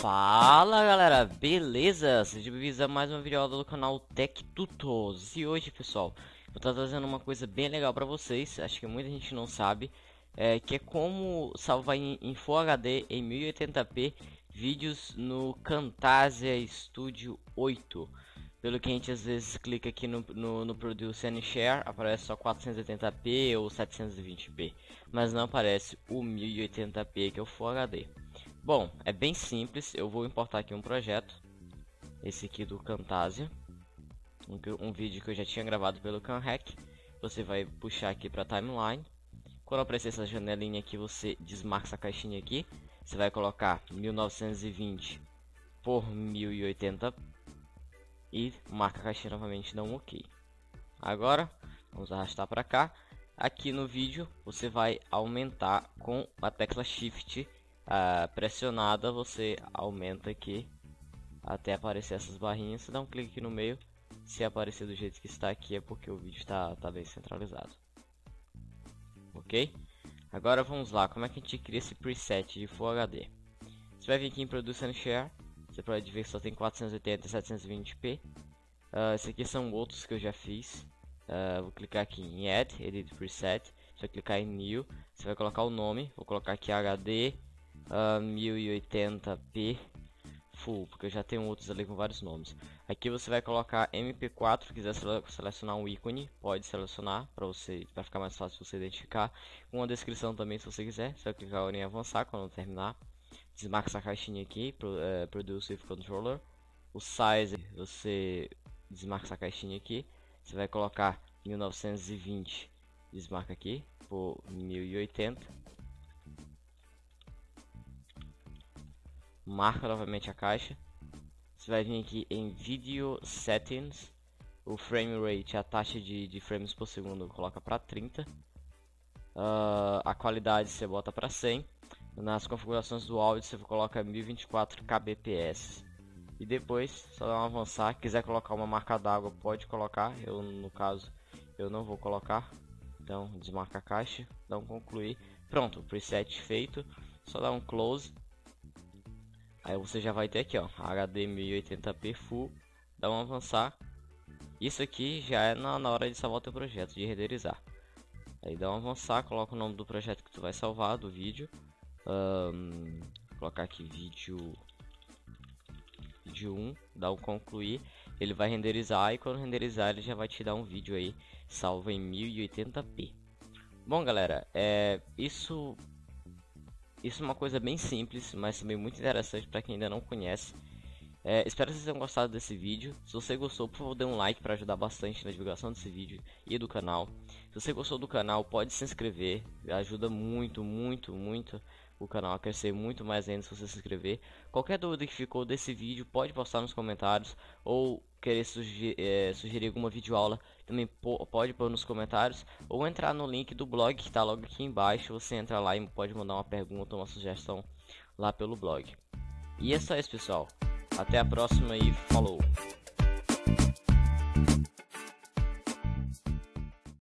Fala galera, beleza? Seja bem-vindos a mais uma videoaula do canal Tech Tutos. E hoje pessoal, vou estar trazendo uma coisa bem legal para vocês Acho que muita gente não sabe é, Que é como salvar em, em Full HD em 1080p Vídeos no Camtasia Studio 8 Pelo que a gente às vezes clica aqui no, no, no Produce and Share Aparece só 480p ou 720p Mas não aparece o 1080p que é o Full HD Bom, é bem simples, eu vou importar aqui um projeto, esse aqui do Camtasia, um, um vídeo que eu já tinha gravado pelo CanHack, você vai puxar aqui para timeline, quando aparecer essa janelinha aqui, você desmarca essa caixinha aqui, você vai colocar 1920 por 1080 e marca a caixinha novamente, dá um ok. Agora, vamos arrastar para cá, aqui no vídeo você vai aumentar com a tecla Shift uh, pressionada, você aumenta aqui até aparecer essas barrinhas. Você dá um clique aqui no meio. Se aparecer do jeito que está aqui é porque o vídeo está tá bem centralizado. Ok? Agora vamos lá, como é que a gente cria esse preset de Full HD? Você vai vir aqui em Produce and Share. Você pode ver que só tem 480 e 720p. Uh, esses aqui são outros que eu já fiz. Uh, vou clicar aqui em Add, Edit Preset. Você vai clicar em New. Você vai colocar o nome. Vou colocar aqui HD uh, 1080p full, porque eu já tenho outros ali com vários nomes. Aqui você vai colocar MP4, se quiser selecionar um ícone, pode selecionar para você, para ficar mais fácil você identificar. Uma descrição também, se você quiser, você vai clicar em avançar quando terminar. Desmarca essa caixinha aqui, pro, uh, Produce with Controller. O size, você desmarca essa caixinha aqui. Você vai colocar 1920, desmarca aqui por 1080 marca novamente a caixa. Você vai vir aqui em Video Settings, o frame rate, a taxa de, de frames por segundo, coloca para 30. Uh, a qualidade você bota para 100. Nas configurações do áudio você coloca 1024 kbps. E depois, só dá um avançar. Quiser colocar uma marca d'água, pode colocar. Eu, no caso, eu não vou colocar. Então, desmarca a caixa, dá um concluir. Pronto, preset feito. Só dá um close Aí você já vai ter aqui, ó, HD 1080p Full, dá um avançar. Isso aqui já é na, na hora de salvar o teu projeto, de renderizar. Aí dá um avançar, coloca o nome do projeto que tu vai salvar, do vídeo. Um, colocar aqui vídeo vídeo 1, dá um concluir, ele vai renderizar e quando renderizar ele já vai te dar um vídeo aí salvo em 1080p. Bom galera, é, isso isso é uma coisa bem simples, mas também muito interessante para quem ainda não conhece. É, espero que vocês tenham gostado desse vídeo. Se você gostou, por favor, dê um like para ajudar bastante na divulgação desse vídeo e do canal. Se você gostou do canal, pode se inscrever. Ajuda muito, muito, muito o canal a crescer muito mais ainda se você se inscrever. Qualquer dúvida que ficou desse vídeo, pode postar nos comentários. Ou querer sugerir, é, sugerir alguma videoaula, também pode pôr nos comentários. Ou entrar no link do blog que está logo aqui embaixo. Você entra lá e pode mandar uma pergunta ou uma sugestão lá pelo blog. E é só isso, pessoal. Até a próxima e falou!